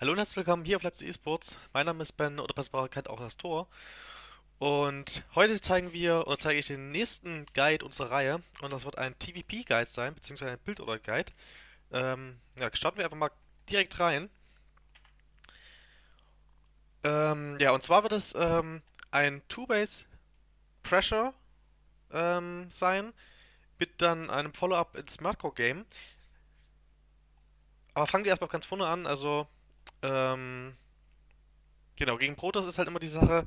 Hallo und herzlich willkommen hier auf Leipzig Esports. Mein Name ist Ben oder Passbarkeit auch das Tor. Und heute zeigen wir oder zeige ich den nächsten Guide unserer Reihe. Und das wird ein TVP-Guide sein, beziehungsweise ein Bild-Oder-Guide. Ähm, ja, starten wir einfach mal direkt rein. Ähm, ja, und zwar wird es ähm, ein Two-Base Pressure ähm, sein, mit dann einem Follow-up ins Murkrow Game. Aber fangen wir erstmal ganz vorne an. Also, ähm, genau, gegen Protoss ist halt immer die Sache.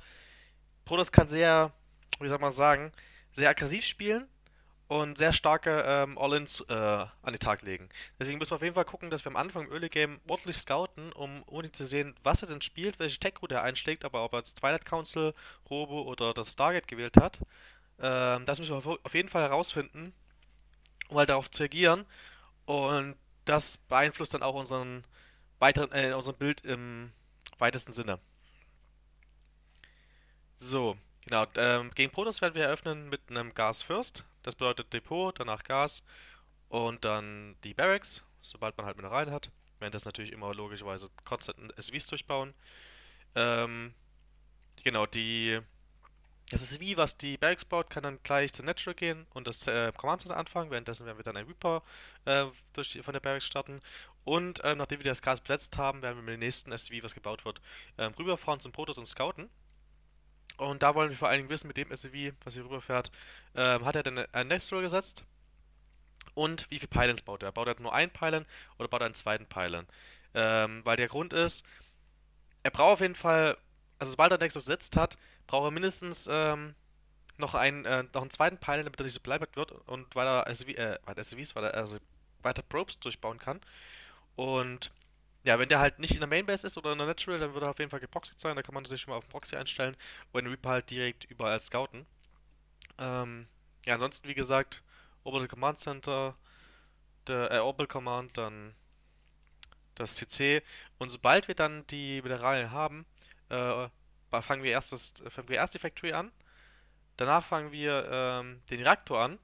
Protoss kann sehr, wie soll man sagen, sehr aggressiv spielen und sehr starke ähm, All-Ins äh, an den Tag legen. Deswegen müssen wir auf jeden Fall gucken, dass wir am Anfang im Early Game ordentlich scouten, um unbedingt zu sehen, was er denn spielt, welche Tech-Route er einschlägt, aber ob er jetzt Twilight Council, Robo oder das Stargate gewählt hat. Ähm, das müssen wir auf jeden Fall herausfinden, um halt darauf zu agieren. Und das beeinflusst dann auch unseren weiteren, äh, unserem Bild im weitesten Sinne. So, genau. Ähm, gegen Protoss werden wir eröffnen mit einem Gas First. Das bedeutet Depot, danach Gas und dann die Barracks, sobald man halt Mineralien hat. Werden das natürlich immer logischerweise konstanten SVs durchbauen. Ähm, genau, die das ist wie, was die Barracks baut, kann dann gleich zu Natural gehen und das äh, Command Center anfangen. Währenddessen werden wir dann ein Reaper äh, durch, von der Barracks starten. Und ähm, nachdem wir das Gas besetzt haben, werden wir mit dem nächsten SCV, was gebaut wird, ähm, rüberfahren zum Protoss und scouten. Und da wollen wir vor allen Dingen wissen, mit dem SCV, was hier rüberfährt, ähm, hat er denn ein Natural gesetzt? Und wie viele Pylons baut er? Baut er nur einen Pylon oder baut er einen zweiten Pylon? Ähm, weil der Grund ist, er braucht auf jeden Fall, also sobald er Nexus gesetzt hat, braucht er mindestens ähm, noch, einen, äh, noch einen zweiten Pylon, damit er nicht so bleibert wird und weil er SCV, äh, SCVs, weil er also weiter Probes durchbauen kann. Und ja, wenn der halt nicht in der Mainbase ist oder in der Natural, dann würde er auf jeden Fall geproxied sein. Da kann man sich schon mal auf Proxy einstellen und den Reaper halt direkt überall scouten. Ähm, ja, ansonsten, wie gesagt, Orbital Command Center, der äh, Orbital Command, dann das CC. Und sobald wir dann die Mineralien haben, äh, fangen wir erst, das, fangen wir erst die Factory an. Danach fangen wir ähm, den Reaktor an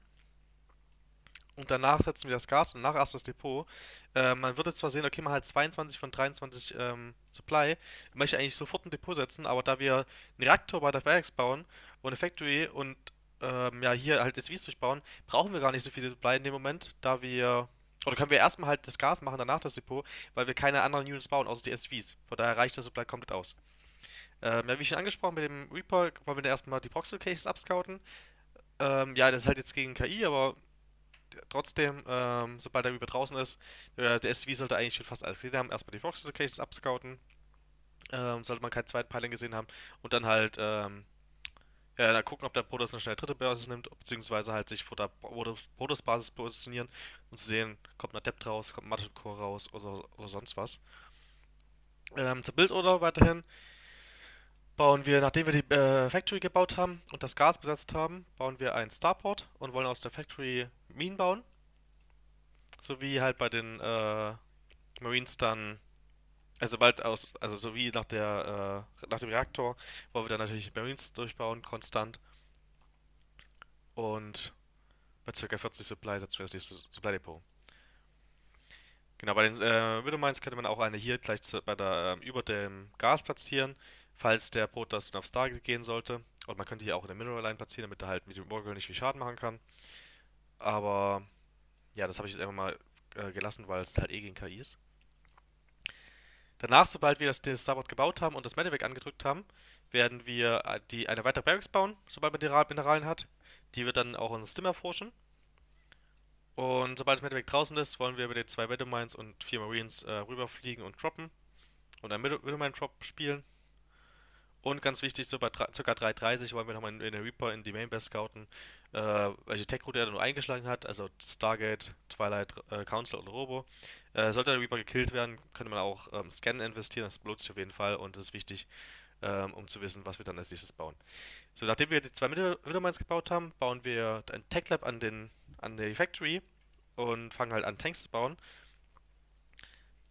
und danach setzen wir das Gas und danach erst das Depot. Äh, man würde zwar sehen, okay, man hat 22 von 23 ähm, Supply. Ich möchte eigentlich sofort ein Depot setzen, aber da wir einen Reaktor bei der Barracks bauen und eine Factory und ähm, ja, hier halt SVs durchbauen, brauchen wir gar nicht so viele Supply in dem Moment, da wir oder können wir erstmal halt das Gas machen, danach das Depot, weil wir keine anderen Units bauen, außer die SVs. Von daher reicht das Supply komplett aus. Ähm, ja, wie schon angesprochen, mit dem Reaper wollen wir erstmal die Proxy Locations abscouten. Ähm, ja, das ist halt jetzt gegen KI, aber trotzdem, ähm, sobald der Reaper draußen ist, äh, der SCV sollte eigentlich schon fast alles gesehen haben. Erstmal die Proxy Locations abscouten. Ähm, sollte man keinen zweiten Pylon gesehen haben. Und dann halt, ähm, ja, dann gucken, ob der Protoss eine schnelle dritte Basis nimmt, beziehungsweise halt sich vor der Protoss-Basis positionieren und zu sehen, kommt ein Adept raus, kommt ein Magic Core raus oder, oder sonst was. Ähm, zur Bildorder weiterhin bauen wir, nachdem wir die äh, Factory gebaut haben und das Gas besetzt haben, bauen wir einen Starport und wollen aus der Factory Minen bauen. So wie halt bei den äh, Marines dann, also bald aus, also so wie nach der, äh, nach dem Reaktor, wollen wir dann natürlich Marines durchbauen, konstant. Und bei ca. 40 Supply setzen wir das nächste Supply Depot. Genau, bei den äh, Widowmines könnte man auch eine hier gleich zu, bei der, ähm, über dem Gas platzieren falls der Protoss auf Stargate gehen sollte. Und man könnte hier auch eine Mineral Line platzieren, damit er halt mit dem Morgul nicht viel Schaden machen kann. Aber ja, das habe ich jetzt einfach mal äh, gelassen, weil es halt eh gegen KI ist. Danach, sobald wir das, Starboard gebaut haben und das Medivac angedrückt haben, werden wir äh, die, eine weitere Barracks bauen, sobald man die Mineralien hat. Die wird dann auch uns Stim erforschen. Und sobald das Medivac draußen ist, wollen wir über die zwei Widowmines und vier Marines äh, rüberfliegen und droppen. Und einen Widowmine-Drop spielen. Und ganz wichtig, so bei ca. 3.30 wollen wir nochmal in, den Reaper in die Mainbase scouten, äh, welche Tech-Route er nur eingeschlagen hat, also Stargate, Twilight äh, Council oder Robo. Äh, sollte der Reaper gekillt werden, könnte man auch ähm, Scannen investieren, das lohnt sich auf jeden Fall und das ist wichtig, ähm, um zu wissen, was wir dann als nächstes bauen. So, nachdem wir die zwei Widowmines gebaut haben, bauen wir ein Tech Lab an, den, an die Factory und fangen halt an Tanks zu bauen.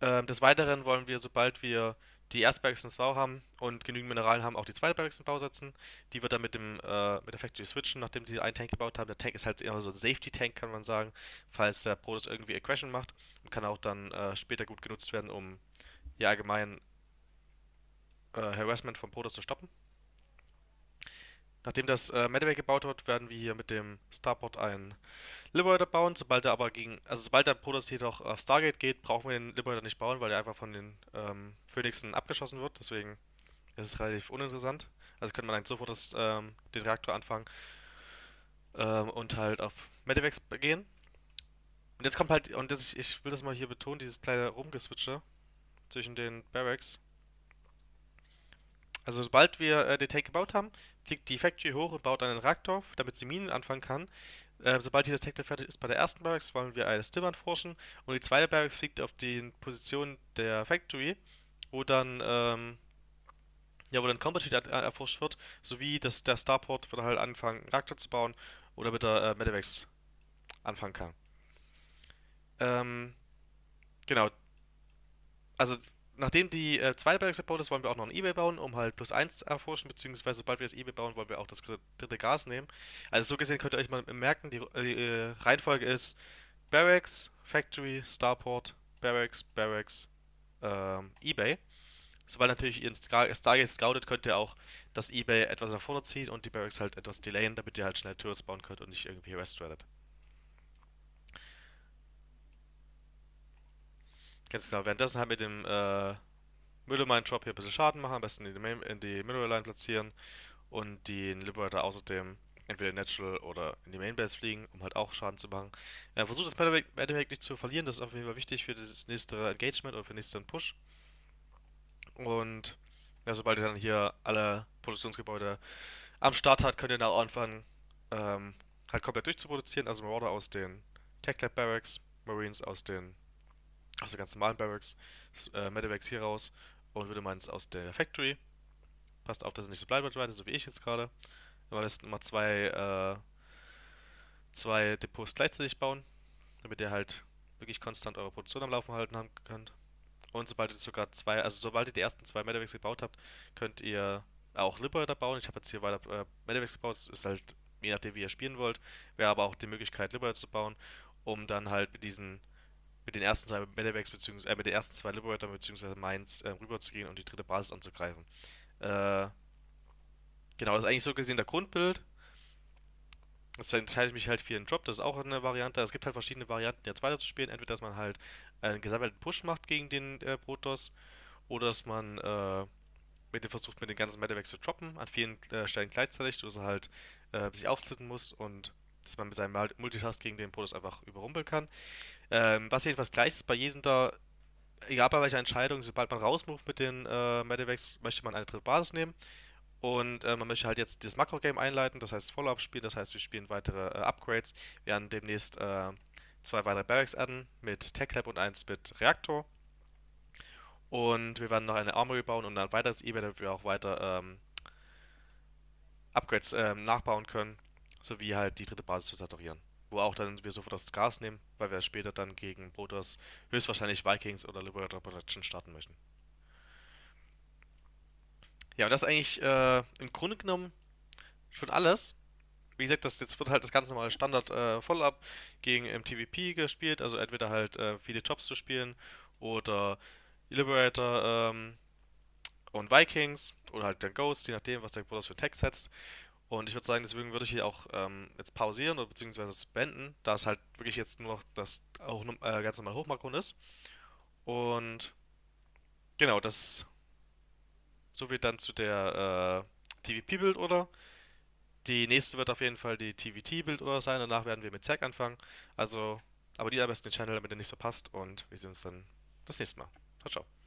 Ähm, des Weiteren wollen wir, sobald wir die ins Bau haben und genügend Mineralien haben, auch die zweite Barracks in Bau setzen. Die wird dann mit dem äh, mit der Factory switchen, nachdem sie einen Tank gebaut haben. Der Tank ist halt eher so ein Safety-Tank, kann man sagen, falls der Protoss irgendwie Aggression macht und kann auch dann äh, später gut genutzt werden, um ja allgemein äh, Harassment von Protoss zu stoppen. Nachdem das äh, Medivac gebaut wird, werden wir hier mit dem Starport einen Liberator bauen. Sobald er aber gegen, also sobald der Protoss jedoch auf Stargate geht, brauchen wir den Liberator nicht bauen, weil er einfach von den ähm, Phoenixen abgeschossen wird. Deswegen ist es relativ uninteressant. Also könnte man eigentlich sofort das, ähm, den Reaktor anfangen ähm, und halt auf Medivacs gehen. Und jetzt kommt halt, und das, ich will das mal hier betonen, dieses kleine Rumgeswitche zwischen den Barracks. Also sobald wir äh, den Tank gebaut haben, fliegt die Factory hoch und baut einen Reaktor, damit sie Minen anfangen kann. Äh, sobald dieses Tank fertig ist bei der ersten Barracks, wollen wir eine Stimmern forschen und die zweite Barracks fliegt auf die Position der Factory, wo dann ähm, ja, wo dann Combat Sheet erforscht wird, sowie dass der Starport wird halt anfangen, einen Reaktor zu bauen oder mit der äh, Medivacs anfangen kann. Ähm, genau. Also nachdem die äh, zweite Barracks gebaut ist, wollen wir auch noch ein Ebay bauen, um halt plus 1 zu erforschen, beziehungsweise sobald wir das Ebay bauen, wollen wir auch das dritte Gas nehmen. Also so gesehen könnt ihr euch mal merken, die, die äh, Reihenfolge ist Barracks, Factory, Starport, Barracks, Barracks, ähm, Ebay. Sobald natürlich ihr Stargate scoutet, könnt ihr auch das Ebay etwas nach vorne ziehen und die Barracks halt etwas delayen, damit ihr halt schnell Turrets bauen könnt und nicht irgendwie restradet. Ganz genau, währenddessen halt mit dem äh, Middlemine Drop hier ein bisschen Schaden machen, am besten in die, Main, in die Mineral Line platzieren und den Liberator außerdem entweder Natural oder in die Mainbase fliegen, um halt auch Schaden zu machen. Äh, versucht das Medivac nicht zu verlieren, das ist auf jeden Fall wichtig für das nächste Engagement oder für den nächsten Push. Und ja, sobald ihr dann hier alle Produktionsgebäude am Start hat, könnt ihr dann auch anfangen, ähm, halt komplett durchzuproduzieren. Also Marauder aus den Tech Lab Barracks, Marines aus den den ganz normalen Barracks, äh, Medivacs hier raus und würde meins aus der Factory. Passt auf, dass es nicht so bleibt, so wie ich jetzt gerade. Am besten immer zwei, äh, zwei Depots gleichzeitig bauen, damit ihr halt wirklich konstant eure Produktion am Laufen halten haben könnt. Und sobald ihr sogar zwei, also sobald ihr die ersten zwei Medivacs gebaut habt, könnt ihr auch Liberator bauen. Ich habe jetzt hier weiter äh, Medivacs gebaut, das ist halt je nachdem wie ihr spielen wollt. Wäre aber auch die Möglichkeit Liberator zu bauen, um dann halt mit diesen mit den ersten zwei Medivacs beziehungsweise äh, mit den ersten zwei Liberator bzw. Mainz äh, rüber zu gehen und die dritte Basis anzugreifen. Äh, genau, das ist eigentlich so gesehen der Grundbild. Jetzt entscheide ich mich halt für einen Drop, das ist auch eine Variante. Es gibt halt verschiedene Varianten, jetzt weiter zu spielen. Entweder, dass man halt einen gesammelten Push macht gegen den äh, Protoss, oder dass man äh, mit dem versucht, mit den ganzen Medivacs zu droppen, an vielen äh, Stellen gleichzeitig, dass er halt äh, sich aufzitten muss und dass man mit seinem Multitask gegen den Protoss einfach überrumpeln kann. Ähm, was jedenfalls gleich ist bei jedem da, egal bei welcher Entscheidung, sobald man rausmoved mit den äh, Medivacs, möchte man eine dritte Basis nehmen. Und äh, man möchte halt jetzt das Makro-Game einleiten, das heißt Follow-up spielen, das heißt wir spielen weitere äh, Upgrades. Wir werden demnächst äh, zwei weitere Barracks adden mit Tech Lab und eins mit Reaktor. Und wir werden noch eine Armory bauen und ein weiteres eBay, damit wir auch weiter ähm, Upgrades ähm, nachbauen können, sowie halt die dritte Basis zu saturieren. Wo auch dann wir sofort das Gas nehmen, weil wir später dann gegen Protoss höchstwahrscheinlich Vikings oder Liberator Protection starten möchten. Ja, und das ist eigentlich äh, im Grunde genommen schon alles. Wie gesagt, das jetzt wird halt das ganz normale Standard äh, Follow-up gegen MTVP gespielt, also entweder halt äh, viele Jobs zu spielen oder Liberator ähm, und Vikings oder halt der Ghost, je nachdem, was der Protoss für Tag setzt. Und ich würde sagen, deswegen würde ich hier auch ähm, jetzt pausieren oder beziehungsweise es beenden, da es halt wirklich jetzt nur noch das auch äh, ganz normal Hochmakron ist. Und genau, das so viel dann zu der äh, TVP-Build oder. Die nächste wird auf jeden Fall die TVT-Build oder sein. Danach werden wir mit Zack anfangen. Also abonniert am besten den Channel, damit ihr nichts verpasst. Und wir sehen uns dann das nächste Mal. Ciao, ciao.